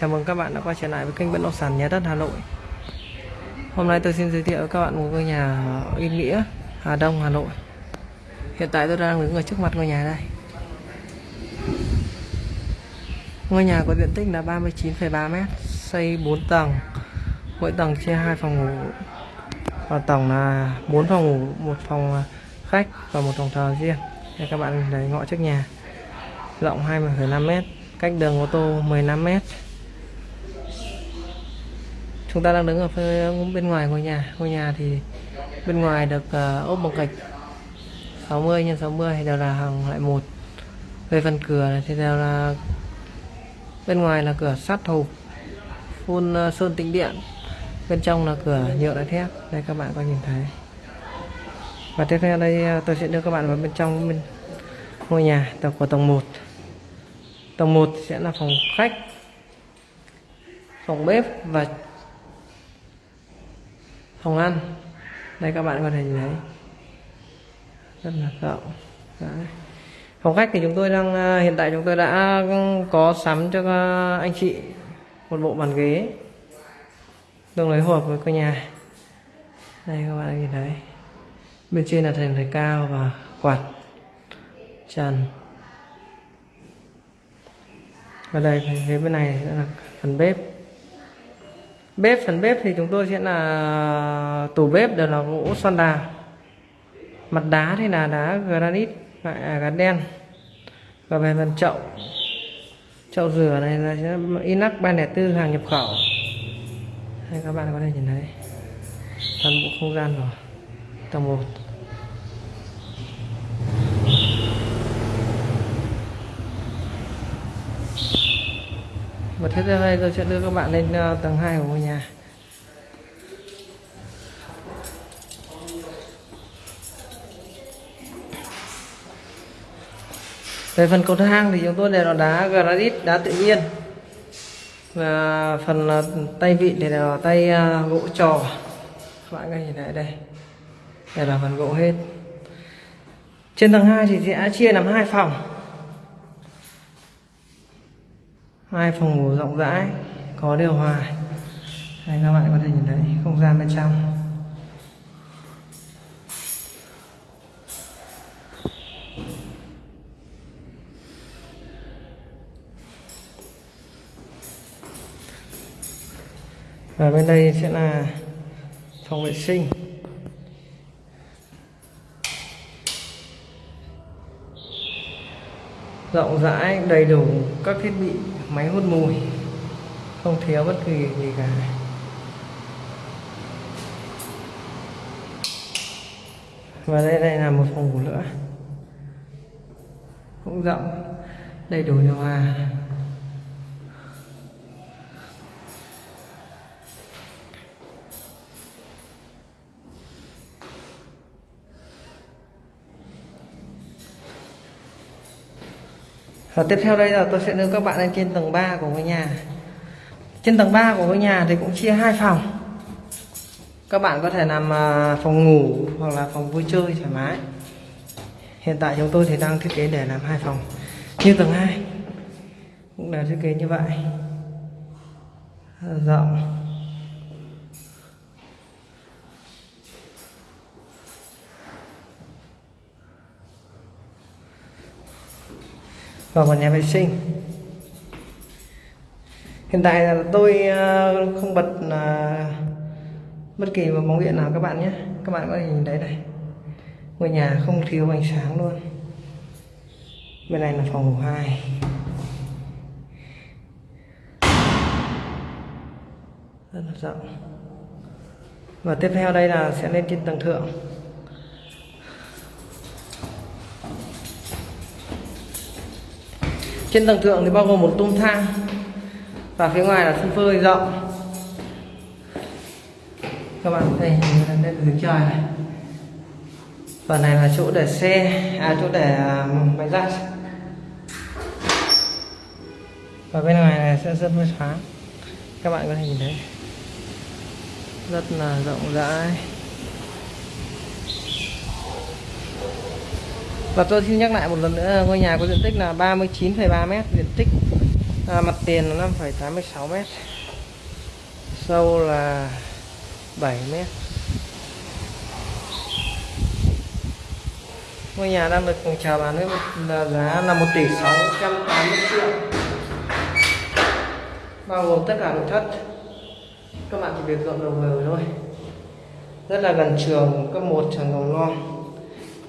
Chào mừng các bạn đã quay trở lại với kênh bất động sản nhà đất Hà Nội. Hôm nay tôi xin giới thiệu với các bạn một ngôi nhà ở Yên Nghĩa, Hà Đông, Hà Nội. Hiện tại tôi đang đứng ở trước mặt ngôi nhà đây. Ngôi nhà có diện tích là 39,3 m, xây 4 tầng. Mỗi tầng chia 2 phòng ngủ. Và tổng là 4 phòng ngủ, một phòng à, khách và một phòng thờ riêng. Đây các bạn thấy ngõ trước nhà. Rộng 20,5 m, cách đường ô tô 15 m. Chúng ta đang đứng ở phía bên ngoài ngôi nhà. Ngôi nhà thì bên ngoài được uh, ốp bằng gạch 60 x 60 đều là hàng loại một. Về phần cửa thì đều là bên ngoài là cửa sắt thục phun uh, sơn tĩnh điện. Bên trong là cửa nhựa đá thép. Đây các bạn có nhìn thấy. Và tiếp theo đây ờ, tôi sẽ đưa các bạn vào bên trong bên ngôi nhà tầng của tầng 1 tầng 1 sẽ là phòng khách phòng bếp và phòng ăn đây các bạn có thể nhìn thấy rất là rộng. Đấy. phòng khách thì chúng tôi đang à, hiện tại chúng tôi đã ừ, có sắm cho à, anh chị một bộ bàn ghế. Tương đối hợp với căn nhà. Đây các bạn nhìn thấy. Bên trên là thành thạch cao và quạt, trần. Và đây, phía bên này là phần bếp bếp, phần bếp thì chúng tôi sẽ là tủ bếp đều là gỗ xoan đào mặt đá thì là đá granite à, à, loại gắn đen. Và về phần chậu chậu rửa này là inox 304 hàng nhập khẩu. Đây, các bạn có thể nhìn thấy. Toàn bộ không gian rồi. Tầng 1 và thế giờ đây tôi sẽ đưa các bạn lên ờ, tầng 2 của ngôi nhà. Về phần cầu thang thì chúng tôi đều là đá granite, đá tự nhiên. Và phần ờ, tay vịn thì là tay ờ, gỗ trò. Các bạn có nhìn thấy đây. Đây là phần gỗ hết. Trên tầng 2 thì sẽ chia làm hai phòng. Hai phòng ngủ rộng rãi, có điều hòa. Đây, các bạn có thể nhìn thấy không gian bên trong. Và bên đây sẽ là phòng vệ sinh. Rộng rãi, đầy đủ các thiết bị, máy hút mùi, không thiếu bất kỳ gì cả. Và đây đây là một phòng ngủ nữa. Cũng rộng, đầy đủ điều hòa. Và tiếp theo đây là tôi sẽ đưa các bạn lên trên tầng 3 của ngôi nhà. Trên tầng 3 của ngôi nhà thì cũng chia hai phòng. Các bạn có thể làm à, phòng ngủ hoặc là phòng vui chơi thoải mái. Hiện tại chúng tôi thì đang thiết kế để làm hai phòng. Như tầng 2 Cũng là thiết kế như vậy. Rộng. Vào một nhà vệ sinh. Hiện tại là tôi ờ, không bật ờ, bất kỳ một bóng điện nào các bạn nhé. Các bạn có thể nhìn thấy đây ngôi nhà không thiếu ánh sáng luôn. Bên này là phòng ngủ hai. Rất là rộng. Và tiếp theo đây là sẽ lên trên tầng thượng. Trên tầng thượng thì bao gồm một tung thang và phía ngoài là sân phơi rộng. Các bạn thấy đây là dưới trời này. Phần này là chỗ để xe à chỗ để à, máy giặt. Và bên ngoài này sẽ rất mới thoáng. Các bạn có thể nhìn thấy. Rất là rộng rãi. Và tôi xin nhắc lại một lần nữa ngôi nhà có diện tích là 39,3 m diện tích à, mặt tiền là 5,86 mét. Sâu là 7 mét. Ngôi nhà đang được chào bán với một à, giá là 1 tỷ 680 triệu. Bao gồm tất cả nội thất. Các bạn chỉ việc dọn đồ về thôi. Rất là gần trường cấp 1 trường mầm non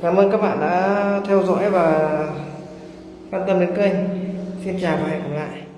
cảm ơn các bạn đã theo dõi và quan tâm đến kênh. Xin chào và hẹn gặp lại.